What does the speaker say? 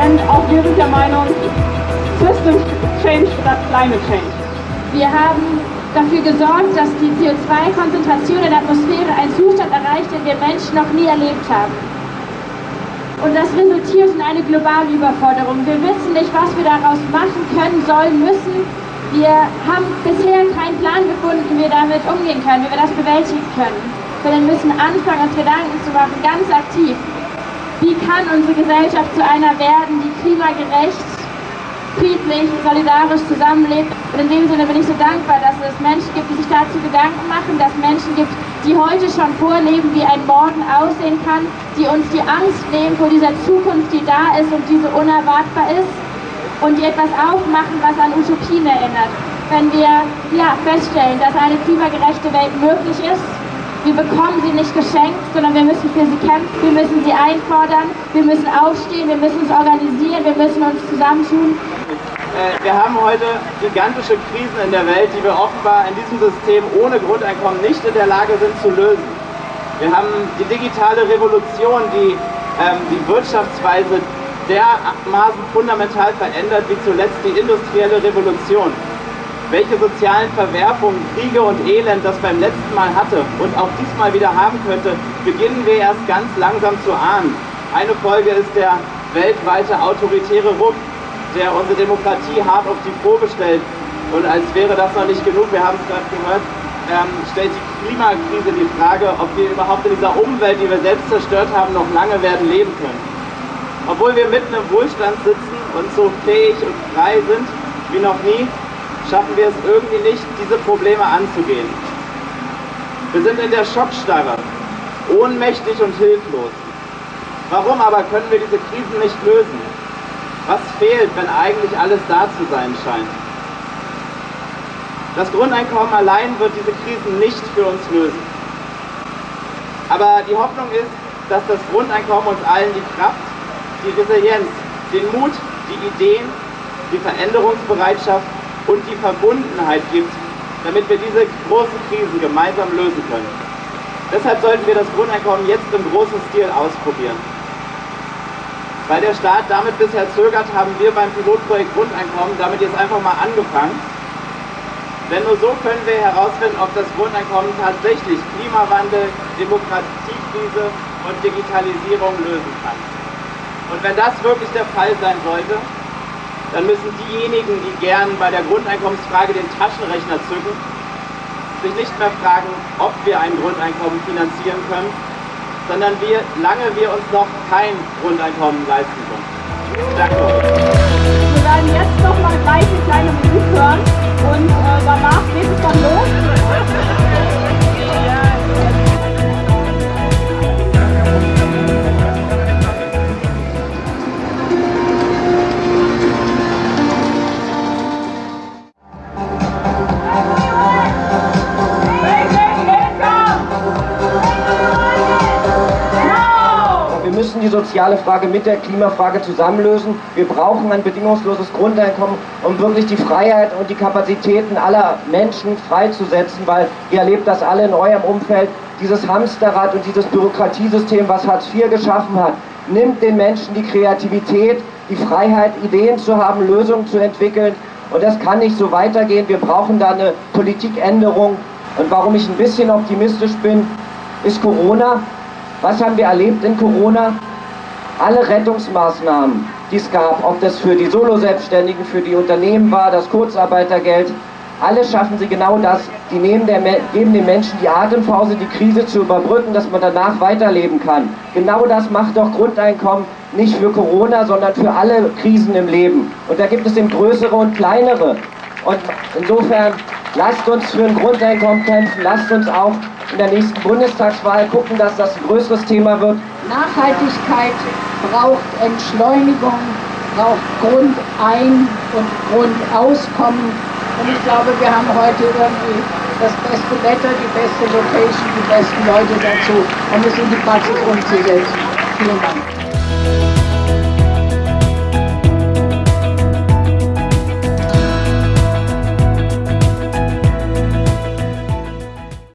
denn auch wir sind der Meinung, System Change statt Climate Change. Wir haben dafür gesorgt, dass die CO2-Konzentration in der Atmosphäre einen Zustand erreicht, den wir Menschen noch nie erlebt haben. Und das resultiert in eine globale Überforderung. Wir wissen nicht, was wir daraus machen können, sollen, müssen. Wir haben bisher keinen Plan gefunden, wie wir damit umgehen können, wie wir das bewältigen können. Sondern müssen anfangen, uns Gedanken zu machen, ganz aktiv. Wie kann unsere Gesellschaft zu einer werden, die klimagerecht, friedlich, solidarisch zusammenlebt? Und in dem Sinne bin ich so dankbar, dass es Menschen gibt, die sich dazu Gedanken machen, dass Menschen gibt, die heute schon vorleben, wie ein Morgen aussehen kann, die uns die Angst nehmen vor dieser Zukunft, die da ist und die so unerwartbar ist und die etwas aufmachen, was an Utopien erinnert. Wenn wir ja, feststellen, dass eine klimagerechte Welt möglich ist, wir bekommen sie nicht geschenkt, sondern wir müssen für sie kämpfen, wir müssen sie einfordern, wir müssen aufstehen, wir müssen uns organisieren, wir müssen uns zusammentun. Äh, wir haben heute gigantische Krisen in der Welt, die wir offenbar in diesem System ohne Grundeinkommen nicht in der Lage sind zu lösen. Wir haben die digitale Revolution, die ähm, die Wirtschaftsweise dermaßen fundamental verändert wie zuletzt die industrielle Revolution. Welche sozialen Verwerfungen, Kriege und Elend das beim letzten Mal hatte und auch diesmal wieder haben könnte, beginnen wir erst ganz langsam zu ahnen. Eine Folge ist der weltweite autoritäre Ruck, der unsere Demokratie hart auf die Probe stellt. Und als wäre das noch nicht genug, wir haben es gerade gehört, ähm, stellt die Klimakrise die Frage, ob wir überhaupt in dieser Umwelt, die wir selbst zerstört haben, noch lange werden leben können. Obwohl wir mitten im Wohlstand sitzen und so fähig und frei sind wie noch nie, schaffen wir es irgendwie nicht, diese Probleme anzugehen. Wir sind in der Schockstarre, ohnmächtig und hilflos. Warum aber können wir diese Krisen nicht lösen? Was fehlt, wenn eigentlich alles da zu sein scheint? Das Grundeinkommen allein wird diese Krisen nicht für uns lösen. Aber die Hoffnung ist, dass das Grundeinkommen uns allen die Kraft, die Resilienz, den Mut, die Ideen, die Veränderungsbereitschaft und die Verbundenheit gibt, damit wir diese großen Krisen gemeinsam lösen können. Deshalb sollten wir das Grundeinkommen jetzt im großen Stil ausprobieren. Weil der Staat damit bisher zögert, haben wir beim Pilotprojekt Grundeinkommen damit jetzt einfach mal angefangen. Denn nur so können wir herausfinden, ob das Grundeinkommen tatsächlich Klimawandel, Demokratiekrise und Digitalisierung lösen kann. Und wenn das wirklich der Fall sein sollte, dann müssen diejenigen, die gern bei der Grundeinkommensfrage den Taschenrechner zücken, sich nicht mehr fragen, ob wir ein Grundeinkommen finanzieren können, sondern wie lange wir uns noch kein Grundeinkommen leisten können. Danke soziale Frage mit der Klimafrage zusammenlösen. Wir brauchen ein bedingungsloses Grundeinkommen, um wirklich die Freiheit und die Kapazitäten aller Menschen freizusetzen, weil ihr erlebt das alle in eurem Umfeld. Dieses Hamsterrad und dieses Bürokratiesystem, was Hartz IV geschaffen hat, nimmt den Menschen die Kreativität, die Freiheit, Ideen zu haben, Lösungen zu entwickeln. Und das kann nicht so weitergehen. Wir brauchen da eine Politikänderung. Und warum ich ein bisschen optimistisch bin, ist Corona. Was haben wir erlebt in Corona? Alle Rettungsmaßnahmen, die es gab, ob das für die Solo-Selbstständigen, für die Unternehmen war, das Kurzarbeitergeld, alle schaffen sie genau das. Die nehmen der, geben den Menschen die Atempause, die Krise zu überbrücken, dass man danach weiterleben kann. Genau das macht doch Grundeinkommen nicht für Corona, sondern für alle Krisen im Leben. Und da gibt es eben größere und kleinere. Und insofern lasst uns für ein Grundeinkommen kämpfen, lasst uns auch in der nächsten Bundestagswahl gucken, dass das ein größeres Thema wird. Nachhaltigkeit braucht Entschleunigung, braucht Grundein- und Grundauskommen. Und ich glaube, wir haben heute irgendwie das beste Wetter, die beste Location, die besten Leute dazu, um es in die Praxis umzusetzen. Vielen Dank.